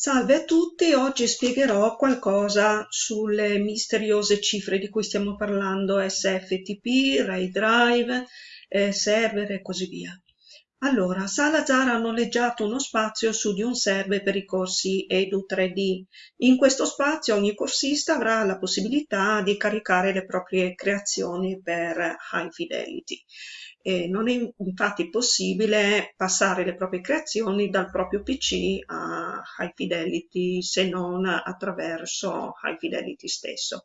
Salve a tutti, oggi spiegherò qualcosa sulle misteriose cifre di cui stiamo parlando, SFTP, RAID Drive, eh, server e così via. Allora, Salazar ha noleggiato uno spazio su di un server per i corsi Edu 3D. In questo spazio ogni corsista avrà la possibilità di caricare le proprie creazioni per High Fidelity. E non è infatti possibile passare le proprie creazioni dal proprio PC a High Fidelity se non attraverso High Fidelity stesso,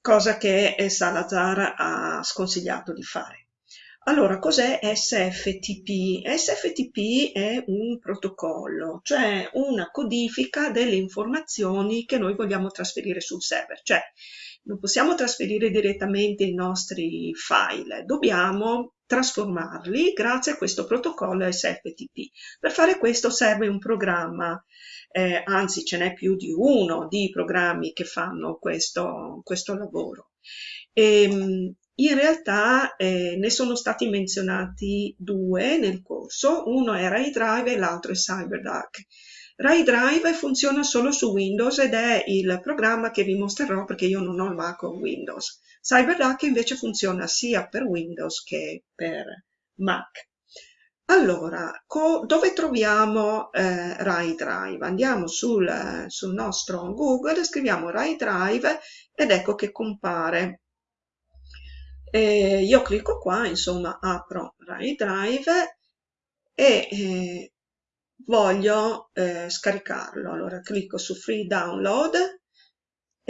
cosa che Salazar ha sconsigliato di fare. Allora, cos'è SFTP? SFTP è un protocollo, cioè una codifica delle informazioni che noi vogliamo trasferire sul server, cioè non possiamo trasferire direttamente i nostri file, dobbiamo trasformarli grazie a questo protocollo SFTP. Per fare questo serve un programma, eh, anzi ce n'è più di uno di programmi che fanno questo, questo lavoro. E, ehm, in realtà eh, ne sono stati menzionati due nel corso, uno è Ray Drive e l'altro è CyberDuck. Ray Drive funziona solo su Windows ed è il programma che vi mostrerò perché io non ho il Mac o Windows. CyberDuck invece funziona sia per Windows che per Mac. Allora, dove troviamo eh, Rai Drive? Andiamo sul, sul nostro Google, scriviamo Rai Drive ed ecco che compare e io clicco qua, insomma, apro Rai Drive e eh, voglio eh, scaricarlo. Allora clicco su Free Download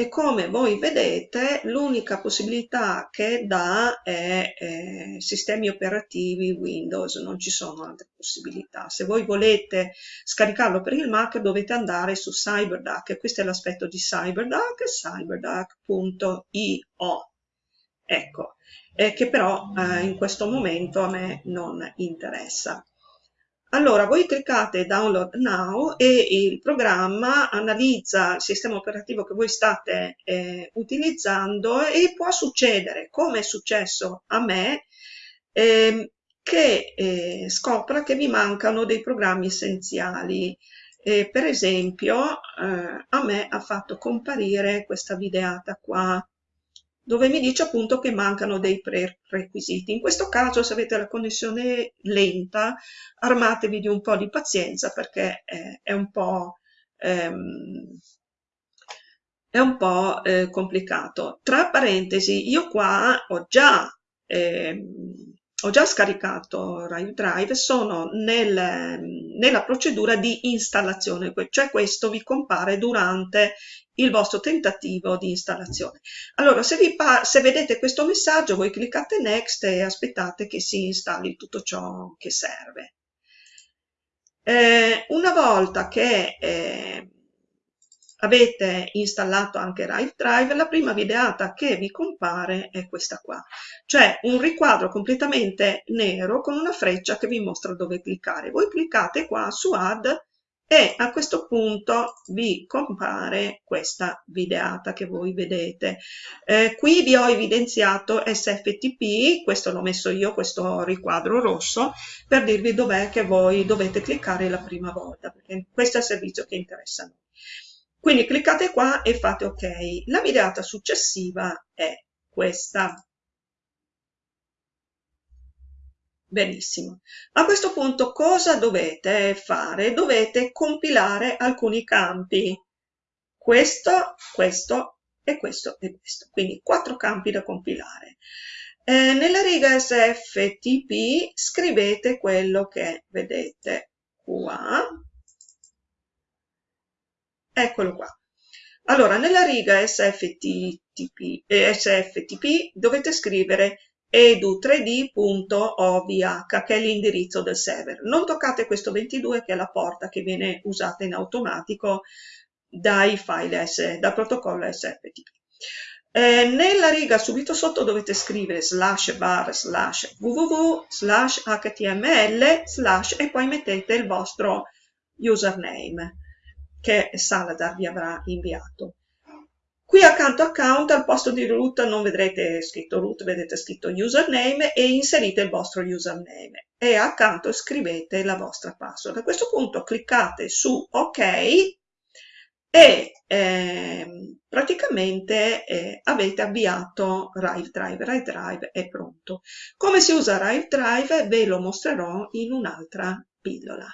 e come voi vedete l'unica possibilità che dà è eh, sistemi operativi Windows, non ci sono altre possibilità. Se voi volete scaricarlo per il Mac dovete andare su CyberDuck questo è l'aspetto di CyberDuck, cyberduck.io. Ecco, eh, che però eh, in questo momento a me non interessa. Allora, voi cliccate Download Now e il programma analizza il sistema operativo che voi state eh, utilizzando e può succedere, come è successo a me, eh, che eh, scopra che vi mancano dei programmi essenziali. per esempio, eh, a me ha fatto comparire questa videata qua, dove mi dice appunto che mancano dei prerequisiti. In questo caso se avete la connessione lenta armatevi di un po' di pazienza perché è, è un po', ehm, è un po' eh, complicato. Tra parentesi, io qua ho già, eh, ho già scaricato Riot Drive, sono nel, nella procedura di installazione, cioè questo vi compare durante il vostro tentativo di installazione. Allora, se, vi se vedete questo messaggio, voi cliccate Next e aspettate che si installi tutto ciò che serve. Eh, una volta che eh, avete installato anche Rive Drive, la prima videata che vi compare è questa qua, cioè un riquadro completamente nero con una freccia che vi mostra dove cliccare. Voi cliccate qua su Add e a questo punto vi compare questa videata che voi vedete. Eh, qui vi ho evidenziato SFTP, questo l'ho messo io, questo riquadro rosso, per dirvi dov'è che voi dovete cliccare la prima volta, perché questo è il servizio che interessa a noi. Quindi cliccate qua e fate ok. La videata successiva è questa. Benissimo. A questo punto cosa dovete fare? Dovete compilare alcuni campi. Questo, questo e questo e questo. Quindi quattro campi da compilare. Eh, nella riga sftp scrivete quello che vedete qua. Eccolo qua. Allora, nella riga sftp, eh, sftp dovete scrivere edu3d.ovh che è l'indirizzo del server. Non toccate questo 22 che è la porta che viene usata in automatico dai file S, dal protocollo SFTP. Eh, nella riga subito sotto dovete scrivere slash bar slash www slash html slash e poi mettete il vostro username che Salazar vi avrà inviato. Qui accanto account al posto di root non vedrete scritto root, vedete scritto username e inserite il vostro username e accanto scrivete la vostra password. A questo punto cliccate su ok e eh, praticamente eh, avete avviato Rive Drive. Rive Drive è pronto. Come si usa Rive Drive ve lo mostrerò in un'altra pillola.